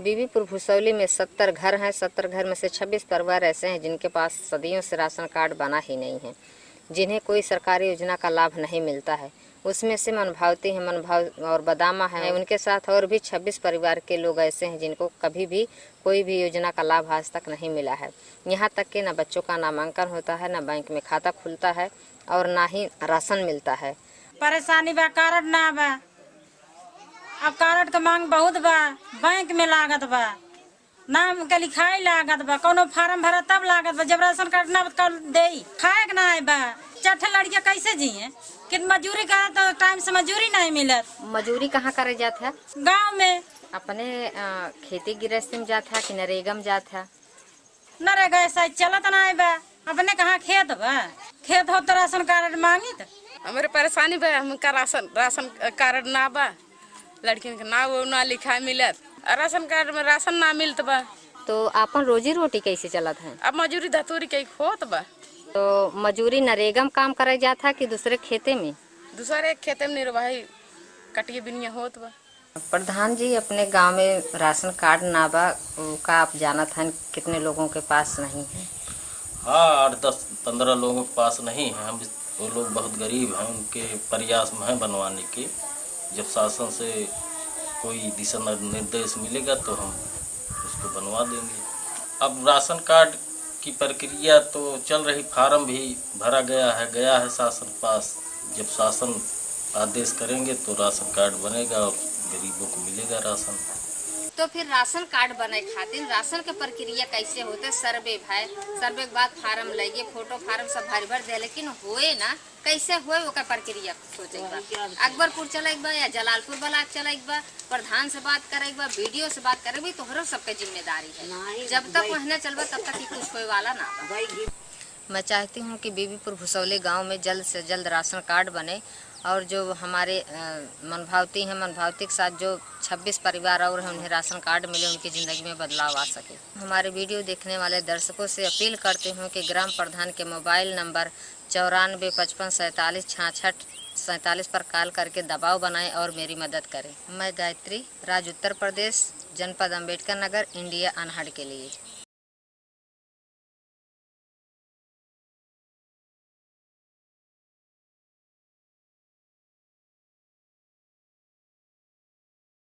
बीबीपुर भुसौली में सत्तर घर हैं, सत्तर घर में से छब्बीस परिवार ऐसे हैं जिनके पास सदियों से राशन कार्ड बना ही नहीं है। जिन्हें कोई सरकारी योजना का लाभ नहीं मिलता है। उसमें से मनभावती है, मनभाव और बदामा है। उनके साथ और भी छब्बीस परिवार के लोग ऐसे हैं जिनको कभी भी कोई भी योजना का लाभ आज तक नहीं मिला है। यहाँ तक कि न बच्चों का नामांकन होता है, न बैंक में खाता खुलता है और ना ही राशन मिलता है। परेशानी बा कार्ड ना अब कार्ड के मांग बहुत बा बैंक में लागत बा। नाम के लिखाई लागत बा कोनो फार्म भरा तब लागत बा जब राशन कार्ड ना कल दे खाए के ना आए बा। चट्ठे लड़कियाँ कैसे जिए? कि मजूरी का तो टाइम से मजूरी नहीं मिलत। मजूरी कहाँ करे जाता है? गाँव में। अपने खेती गृहस्थी में जाता है कि नरेगा में जाता है? नरेगा ऐसा चलत ना आए बा। अपने कहाँ खेत बा? खेत हो तो राशन कार्ड मांगी तो हमारे परेशानी बा हमका राशन राशन कार्ड ना बा। लड़किन के ना वो ना लिखा मिलत। राशन कार्ड में राशन ना मिलत बा। तो अपन रोजी रोटी कैसे चलत है? अब मजूरी धतूरी के होत बा। तो मजूरी नरेगा में काम करे जाता है कि दूसरे खेते में? दूसरे खेते में निर्वाही कटिए बिनिया होत बा। प्रधान जी अपने गाँव में राशन कार्ड ना बा का आप जानत हैं कितने लोगों के पास नहीं है? हाँ आठ दस पंद्रह लोगों के पास नहीं है। हम वो लोग बहुत गरीब हैं उनके प्रयास में है बनवाने के। जब शासन से कोई दिशा निर्देश मिलेगा तो हम उसको बनवा देंगे। अब राशन कार्ड की प्रक्रिया तो चल रही, फार्म भी भरा गया है गया है शासन पास। जब शासन आदेश करेंगे तो राशन कार्ड बनेगा और गरीबों को मिलेगा राशन। तो फिर राशन कार्ड बने खातिर राशन के प्रक्रिया कैसे होते सर्वे भाई। सर्वे के बाद फार्म लगे फ़ोटो फार्म सब भर भर दे लेकिन होए ना कैसे होए ओकर प्रक्रिया सोचे अकबरपुर चले बा या जलालपुर ब्लॉक चले बा प्रधान से बात करे बा वीडियो से बात करे तोहरो सबके ज़िम्मेदारी है। जब तक महीना चलबा तब तक ही कुछ होए वाला ना मैं चाहती हूँ कि बीबीपुर भुसौली गाँव में जल्द से जल्द राशन कार्ड बने और जो हमारे मनभावती हैं मनभावती के साथ जो 26 परिवार और हैं, उन्हें राशन कार्ड मिले, उनकी ज़िंदगी में बदलाव आ सके। हमारे वीडियो देखने वाले दर्शकों से अपील करते हूँ कि ग्राम प्रधान के मोबाइल नंबर चौरानवे पचपन सैंतालीस छाछठ सैंतालीस पर कॉल करके दबाव बनाएँ और मेरी मदद करें। मैं गायत्री राज्य उत्तर प्रदेश, जनपद अंबेडकर नगर, इंडिया, अनहड़ के लिए।